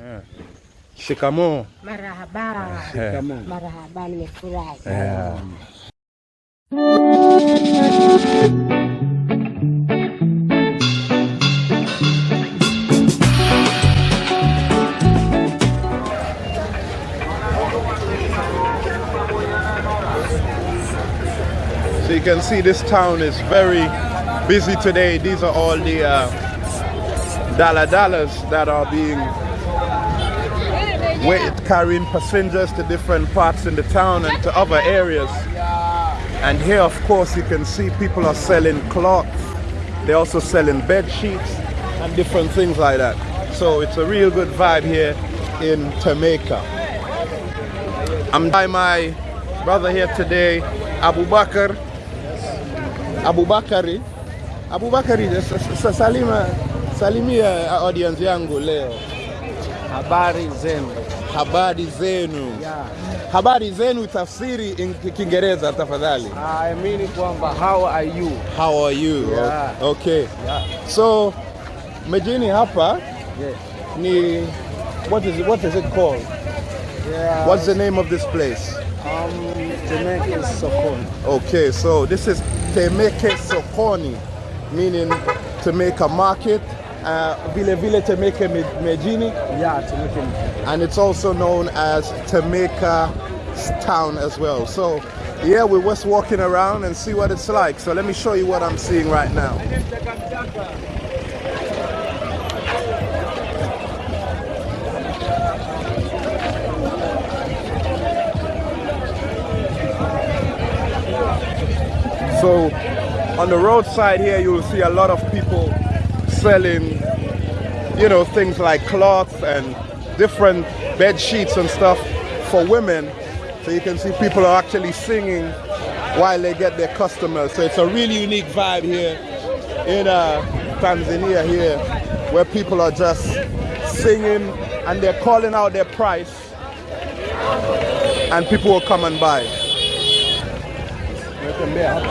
Yeah. Shikamoo. Marahaba. Marahaba, nimefurahi. Yeah. So you can see this town is very busy today. These are all the uh, daladalas that are being wait, carrying passengers to different parts in the town and to other areas. And here, of course, you can see people are selling cloth. They're also selling bed sheets and different things like that. So it's a real good vibe here in Jamaica. I'm by my brother here today, Abu Bakr. Abu Bakari. Abu Bakari, salima, salimia uh, audience yangu leo. Habari zenu. Habari zenu. Yeah. Habari zenu tafsiri in Ki- Kiingereza tafadhali. I mean kwamba how are you? How are you? Yeah. Okay. Yeah. So mjini hapa Yeah. ni what is it, what is it called? Yeah. What's the name of this place? um is Sokoni. Okay, so this is Temeke Sokoni, meaning to make Uh, vile vile Temeke Mjini, Yeah, Jamaica. and it's also known as Temeke town as well. So yeah, we're just walking around and see what it's like. So let me show you what I'm seeing right now. So on the roadside here, you'll see a lot of people selling, you know, things like cloths and different bed sheets and stuff for women. So you can see people are actually singing while they get their customers. So it's a really unique vibe here in uh, Tanzania here, where people are just singing and they're calling out their price, and people will come and buy. Natembea hapa.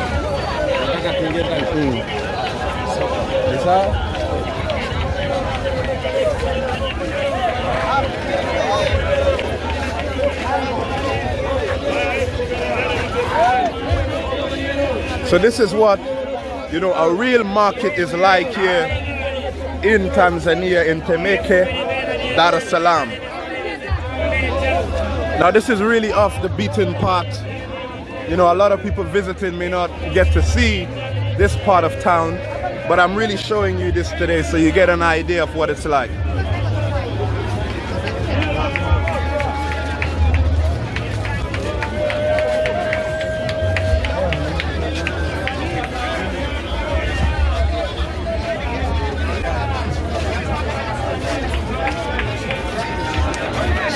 Nataka tuingie ndani. Ni sawa? So this is what you know a real market is like here in Tanzania in Temeke, Dar es Salaam. Now this is really off the beaten path. You know, a lot of people visiting may not get to see this part of town, but I'm really showing you this today so you get an idea of what it's like.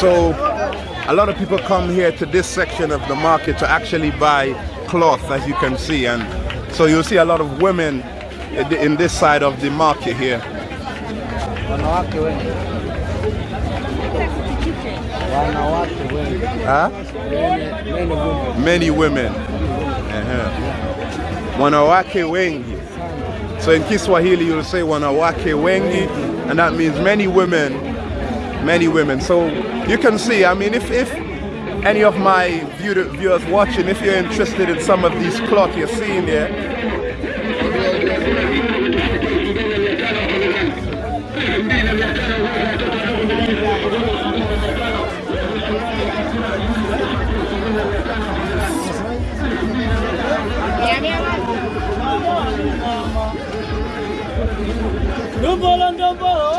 So a lot of people come here to this section of the market to actually buy cloth as you can see and so you'll see a lot of women in this side of the market here. Wanawake wengi. Wanawake wengi. Huh? Many, many women. Many women. Uh-huh. Wanawake wengi. So in Kiswahili you'll say wanawake wengi and that means many women, many women. So you can see, I mean if, if any of my view- viewers watching, if you're interested in some of these cloth you're seeing here, Jamaica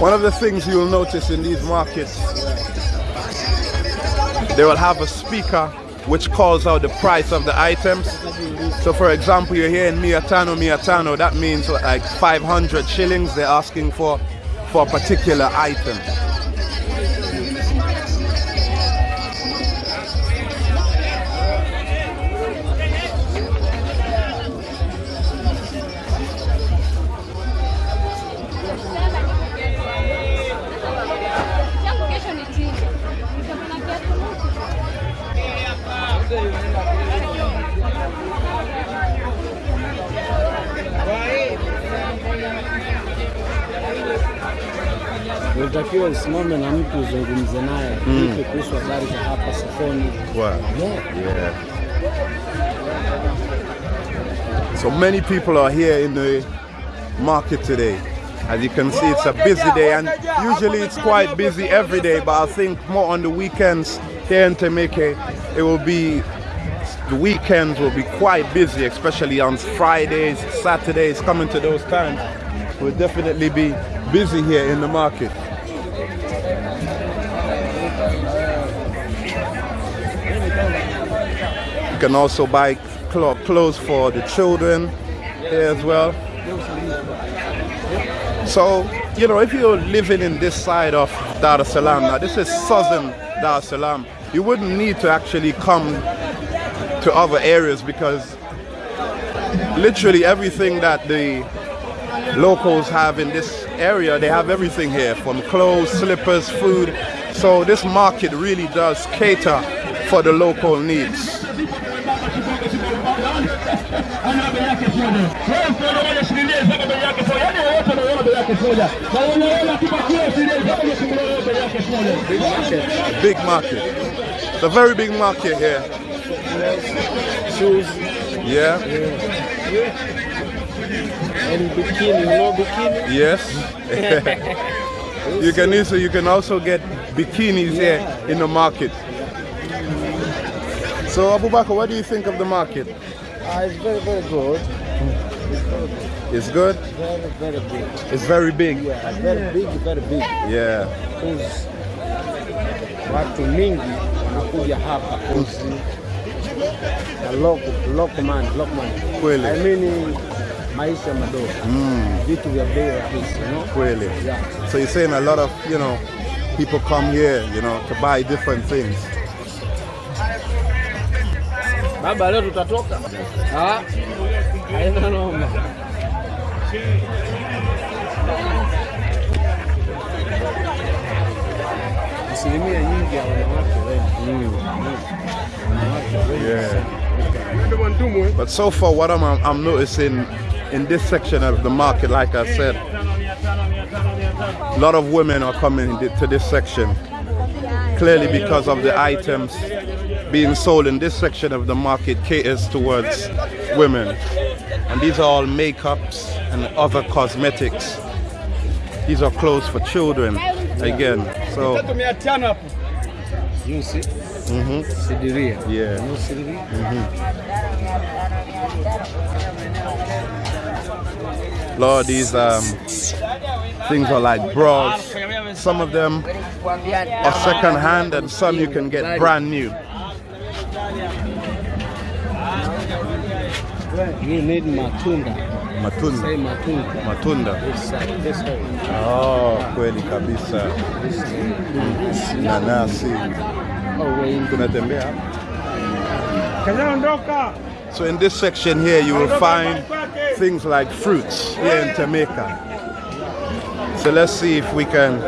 One of the things you'll notice in these markets, they will have a speaker which calls out the price of the items. So for example, you're hearing in Miatano, Miatano, that means like 500 shillings they're asking for for a particular item. Unatakiwa usimame na mtu uzungumze naye hmm. vipi kuhusu habari za hapa sokoni. Wow. Yeah. Yeah. So many people are here in the market today. As you can see, it's a busy day, and usually it's quite busy every day, but I think more on the weekends here in Temeke, it will be, the weekends will be quite busy, especially on Fridays, Saturdays, coming to those times. We'll definitely be busy here in the market. Can also buy clo- clothes for the children here as well. So, you know, if you're living in this side of Dar es Salaam, now this is southern Dar es Salaam, you wouldn't need to actually come to other areas because literally everything that the locals have in this area, they have everything here from clothes, slippers, food. So this market really does cater for the local needs. Big market. It's a very big market here. Shoes Yeah. and bikini, you know bikini? Yes. you can also you can also get bikinis here in the market. So Abubakar, what do you think of the market? Ah, it's very, very good. It's good. Very, very big. It's very big. Yeah, very big, very big. Yeah. Cause watu mingi wanakuja hapa cause the local, local man, local man. Kweli. I mean maisha madogo. Vitu vya bei rahisi, you know? Really. Yeah. So you're saying a lot of you know people come here, you know, to buy different things. Baba leo tutatoka? Ah. Haina noma. Asilimia nyingi ya wanawake wengi. Yeah. But so far, what I'm, I'm noticing in this section of the market, like I said, a lot of women are coming to this section. Clearly, because of the items being sold in this section of the market caters towards women. And these are all makeups and other cosmetics. These are clothes for children again. So, You see? Sidiria. yeah. You know Sidiria? Lord, these um, things are like bras. Some of them are second hand and some you can get brand new. You need matunda. Matunda. Say matunda. Matunda. This side, this way. Oh, kweli kabisa. Nanasi. Oh. So in this section here you will find things like fruits here in Jamaica. So let's see if we can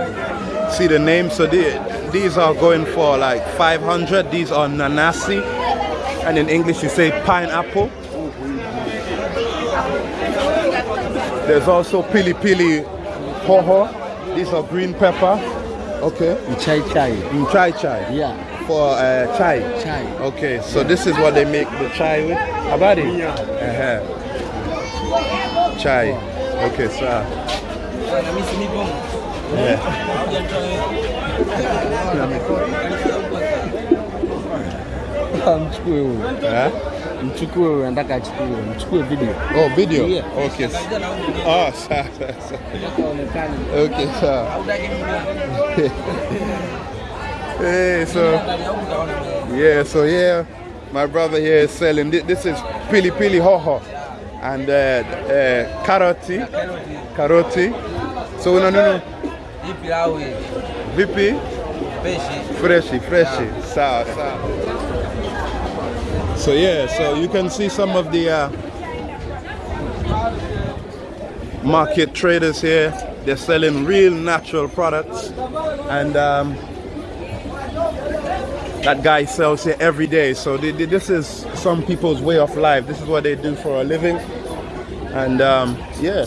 see the names. So the, these are going for like 500. These are nanasi. And in English you say pineapple. There's also pili pili hoho. These are green pepper. Okay. Chai chai. Mm, chai chai. Yeah. For uh, chai. Chai. Okay, so this is what they make the chai with. Habari? Uh-huh. Chai. Okay, so. Yeah. Mchukue huyo. Huh? Mchukue huyo, nataka achukue. Mchukue video. Oh, video? Yeah. Okay. Oh, sawa, sawa. Okay, so. hey, so. Yeah, so yeah, my brother here is selling. This, this is pili pili hoho and uh, uh, karoti. Karoti. So, no, no, no. Vipi? Freshi, freshi. Sawa, sawa. So yeah, so you can see some of the uh, market traders here. They're selling real natural products, and um, that guy sells here every day. So they, they- this is some people's way of life. This is what they do for a living, and um, yeah.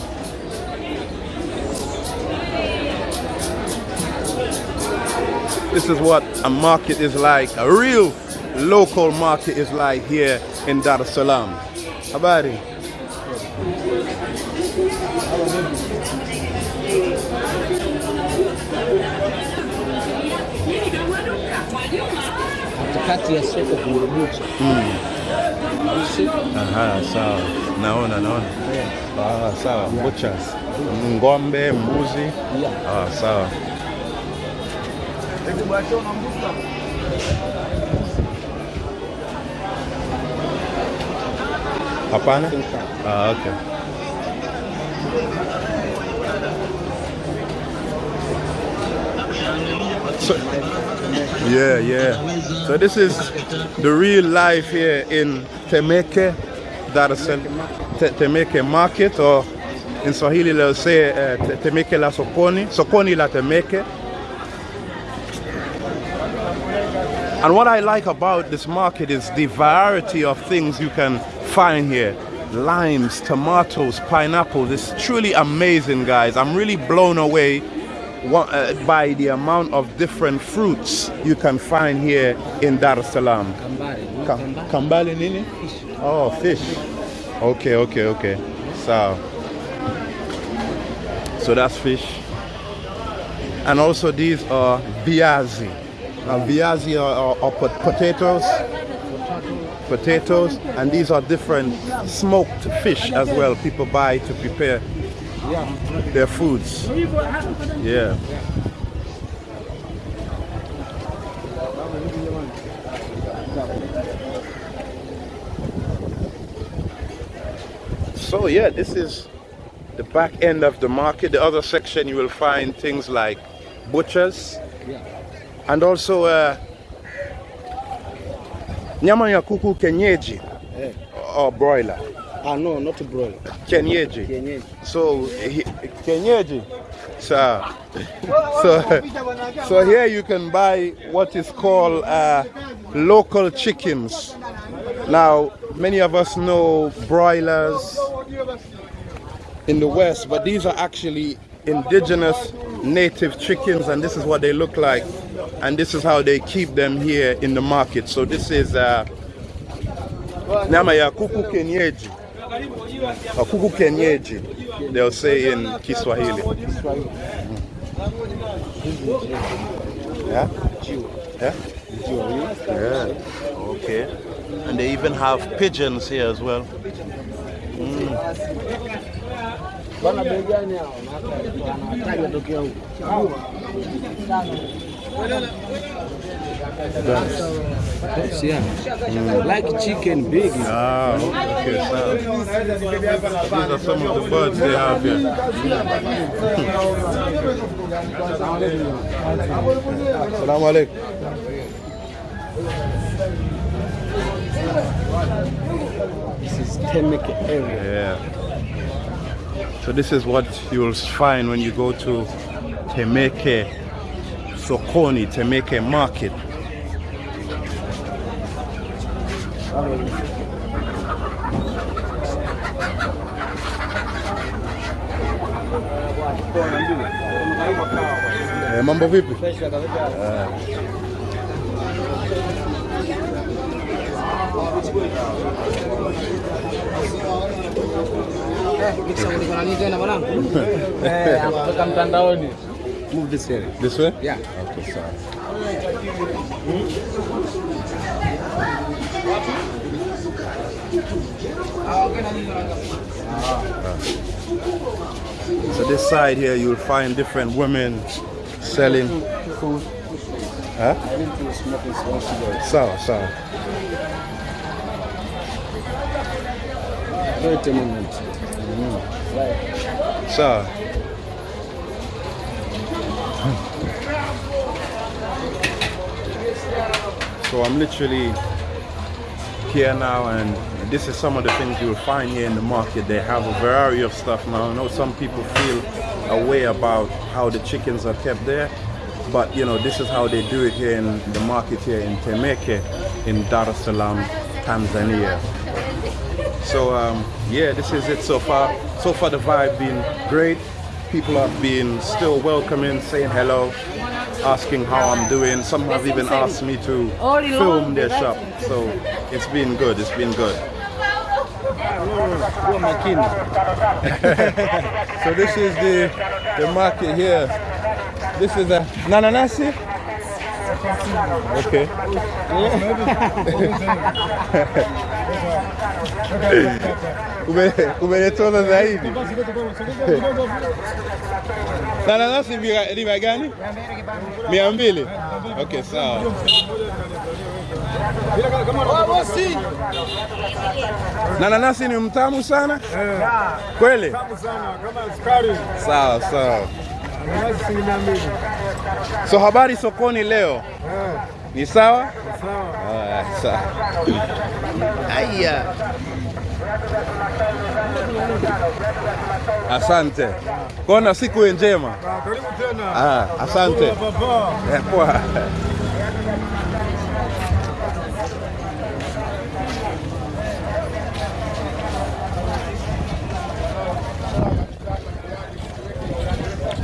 This is what a market is like, a real local market is like here in Dar es Salaam. Habari? katikati ya soko kuna bucha. Aha, sawa. Naona, naona. Ah, sawa. Butchers. Ng'ombe, mbuzi. Yeah. Ah, sawa. Hapana? Ah, okay. So, yeah, yeah. So this is the real life here in Temeke, Dar es Temeke Market, or in Swahili they'll say uh, Temeke la Sokoni, Sokoni la Temeke. And what I like about this market is the variety of things you can find here. Limes, tomatoes, pineapples. It's truly amazing, guys. I'm really blown away uh, by the amount of different fruits you can find here in Dar es Salaam. Kambale. Ka- Kambale. Kambale nini? Oh, fish. Okay, okay, okay. So, so that's fish. And also these are biazi. Now viazi are, are, are potatoes, potatoes, and these are different smoked fish as well. People buy to prepare their foods. Yeah. So yeah, this is the back end of the market. The other section you will find things like butchers and also uh, nyama ya kuku kenyeji Eh. or broiler. Ah, no, not broiler. Kenyeji. Kienyeji. So he, kenyeji. So, so, so here you can buy what is called uh, local chickens. Now, many of us know broilers in the West, but these are actually indigenous native chickens, and this is what they look like, and this is how they keep them here in the market. So this is uh, nyama ya kuku kienyeji. A kuku kienyeji, they'll say in Kiswahili. Yeah? Yeah? Yeah. Okay. And they even have pigeons here as well. Bwana bei gani hao? Na wanawataja tokea huko. Yes, yeah. Like chicken big. Ah, okay, so these are some of the birds they have here. Assalamu alaikum. This is Temeke area. Yeah. So this is what you'll find when you go to Temeke Sokoni, Temeke Market. Eh, mambo vipi? Kutoka mtandaoni. Move this area. This way? Yeah. Okay, sorry. Ah. So this side here, you'll find different women selling. Food. Huh? I need to smoke this one cigarette. Sawa, sawa. 30 minutes. Sawa. So I'm literally here now and this is some of the things you'll find here in the market. They have a variety of stuff now. I know some people feel a way about how the chickens are kept there, but you know, this is how they do it here in the market here in Temeke in Dar es Salaam, Tanzania. So um, yeah, this is it so far. So far the vibe been great. people have been still welcoming, saying hello, asking how I'm doing. Some have even asked me to film their shop. So it's been good. It's been good. So this is the the market here. This is a nananasi. Okay. Ume- Umenitoza zaidi. Nananasi vya- riba gani? Mia mbili. Okay, sawa. Nananasi ni mtamu sana? Kweli? Sawa sawa. So habari sokoni leo ni sawa? Sawa. Aya. Asante. Kona siku njema. Karibu tena. Ah, asante. Eh, Poa.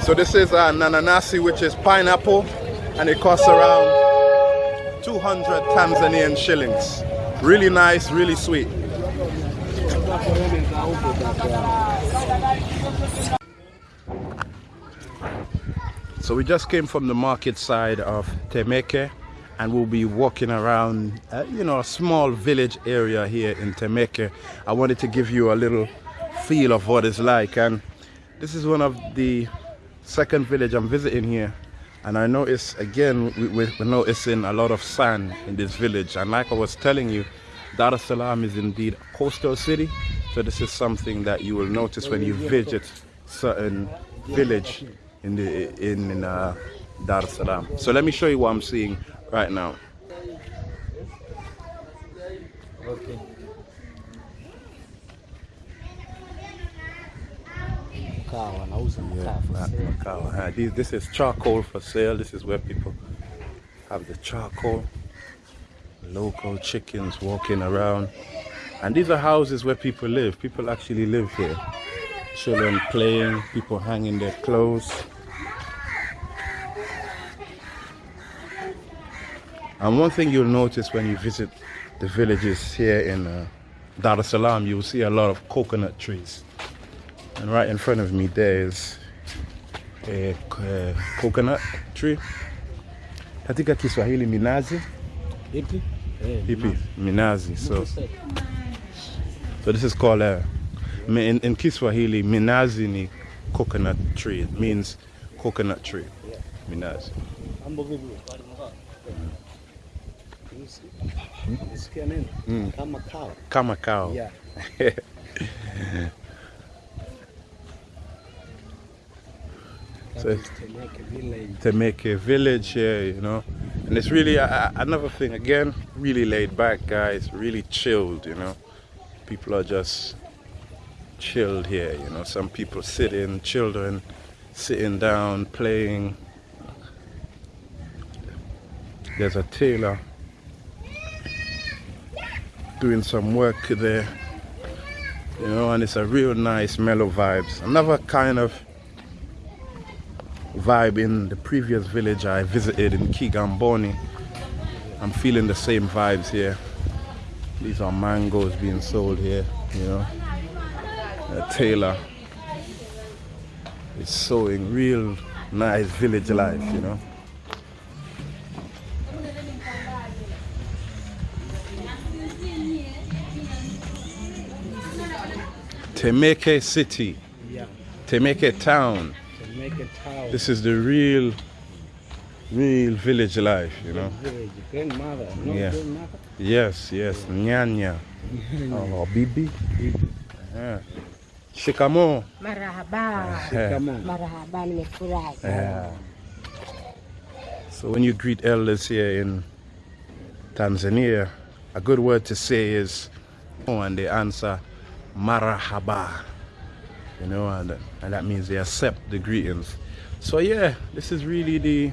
So this is uh, nananasi, which is pineapple, and it costs around 200 Tanzanian shillings. Really nice, really sweet. So we just came from the market side of Temeke and we'll be walking around, uh, you know, a small village area here in Temeke. I wanted to give you a little feel of what it's like and this is one of the second village I'm visiting here. And I notice again we, we're noticing a lot of sand in this village. And like I was telling you Dar es Salaam is indeed a coastal city so this is something that you will notice when you visit certain village in the in, in uh, Dar es Salaam so let me show you what I'm seeing right now Okay. Mkaa wanauza mkaa for sale. Macau. Uh, this, this is charcoal for sale. This is where people have the charcoal. Local chickens walking around. And these are houses where people live. People actually live here. Children playing, people hanging their clothes. And one thing you'll notice when you visit the villages here in uh, Dar es Salaam, you'll see a lot of coconut trees. And right in front of me there is a, uh coconut tree. Katika Kiswahili minazi. Ipi? Eh, Ipi? Minazi. So, so this is called uh, a, in, in Kiswahili, minazi ni coconut tree. It means coconut tree. Minazi. Mambo vipi? Nisikia nini? Kama cow. Yeah. So- Temeke village. to make a village here, you know. And it's really a, a- another thing again, really laid back, guys, really chilled, you know. People are just chilled here, you know. Some people sitting, children sitting down, playing. There's a tailor doing some work there, you know, and it's a real nice mellow vibes. Another kind of vibe in the previous village I visited in Kigamboni. I'm feeling the same vibes here. These are mangoes being sold here, you know. A tailor is sewing real nice village life, you know. Temeke City, Yeah. Temeke Town. Temeke town. This is the real, real village life, you know. village. Grandmother. No Yeah. grandmother. Yes, yes, nyanya. Oh, bibi. Yeah. Uh-huh. Shikamo. Marahaba, uh-huh. Come marahaba, nimefurahi. Uh-huh. Yeah. So when you greet elders here in Tanzania, a good word to say is, oh, and they answer marahaba. You know, and, and that means they accept the greetings. So yeah, this is really the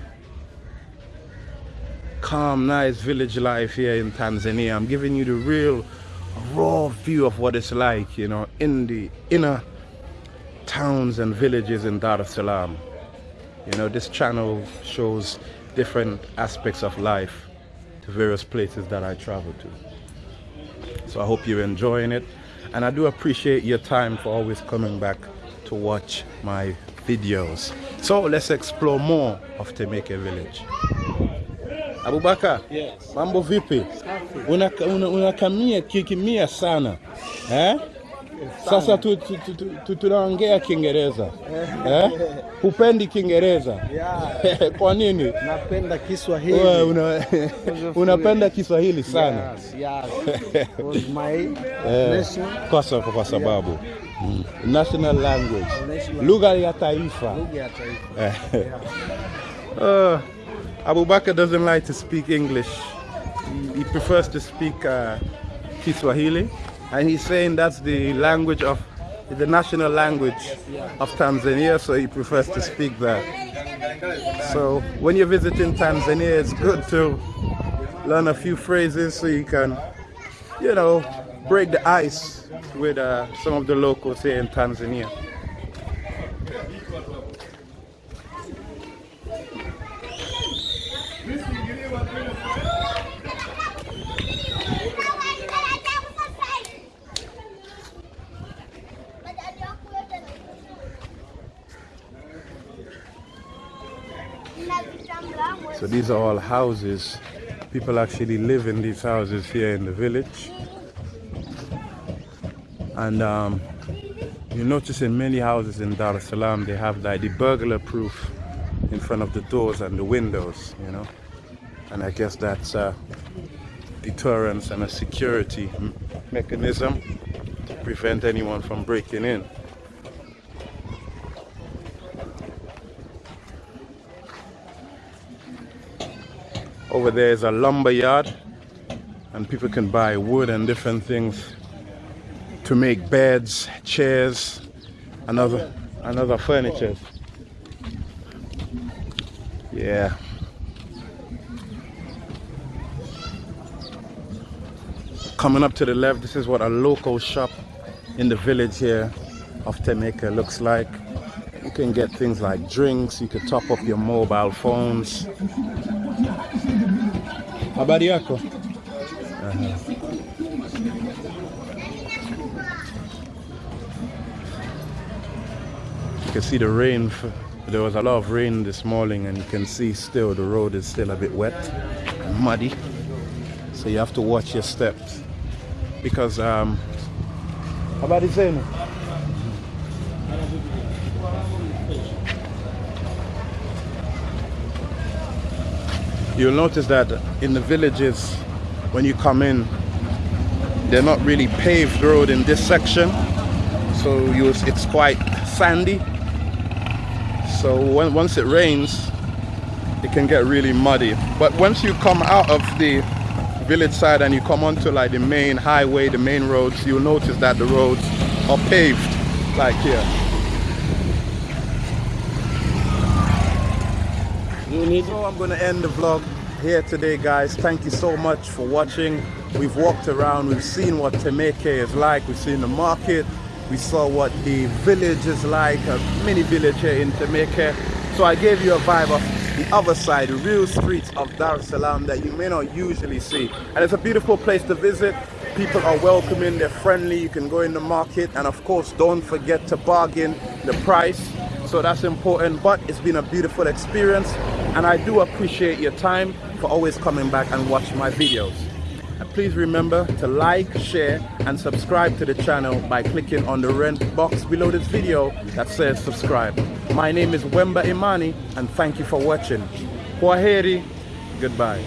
calm, nice village life here in Tanzania. I'm giving you the real raw view of what it's like, you know, in the inner towns and villages in Dar es Salaam. You know, this channel shows different aspects of life to various places that I travel to. So I hope you're enjoying it. And I do appreciate your time for always coming back to watch my videos. So let's explore more of Temeke village. Abubakar, Yes. mambo vipi? Unakamia una, una kikimia sana eh? Sasa tu, tu, tu, tu, Kiingereza eh? Hupendi Kiingereza Yeah. kwa nini? Napenda Kiswahili. Wewe una, unapenda Kiswahili sana Yes, yes. My Eh, kwa sababu sababu mm, national language, lugha ya taifa. lugha ya taifa. Uh, Abubakar doesn't like to speak English. He, he prefers to speak uh, Kiswahili, and he's saying that's the language of the national language of Tanzania, so he prefers to speak that. So when you're visiting Tanzania, it's good to learn a few phrases so you can, you know, break the ice with uh, some of the locals here in Tanzania. These are all houses. People actually live in these houses here in the village. And um, you notice in many houses in Dar es Salaam, they have like the burglar proof in front of the doors and the windows, you know. And I guess that's a deterrence and a security mechanism to prevent anyone from breaking in. Over there is a lumber yard, and people can buy wood and different things to make beds, chairs, and other, and other furniture. Yeah. Coming up to the left, this is what a local shop in the village here of Temeke looks like. You can get things like drinks, you can top up your mobile phones. Habari yako? You can see the rain. There was a lot of rain this morning, and you can see still the road is still a bit wet and muddy. So you have to watch your steps because um. Habari zenu? You'll notice that in the villages, when you come in, they're not really paved road in this section, so you it's quite sandy. So when, once it rains, it can get really muddy. But once you come out of the village side and you come onto like the main highway, the main roads, you'll notice that the roads are paved, like here. Need So I'm going to end the vlog here today, guys. Thank you so much for watching. We've walked around, we've seen what Temeke is like, we've seen the market, we saw what the village is like, a mini village here in Temeke. So I gave you a vibe of the other side, the real streets of Dar es Salaam that you may not usually see. And it's a beautiful place to visit. People are welcoming, they're friendly, you can go in the market, and of course, don't forget to bargain the price so that's important but it's been a beautiful experience and i do appreciate your time for always coming back and watch my videos. And please remember to like share and subscribe to the channel by clicking on the red box below this video that says subscribe. My name is wemba imani and thank you for watching. Kwaheri goodbye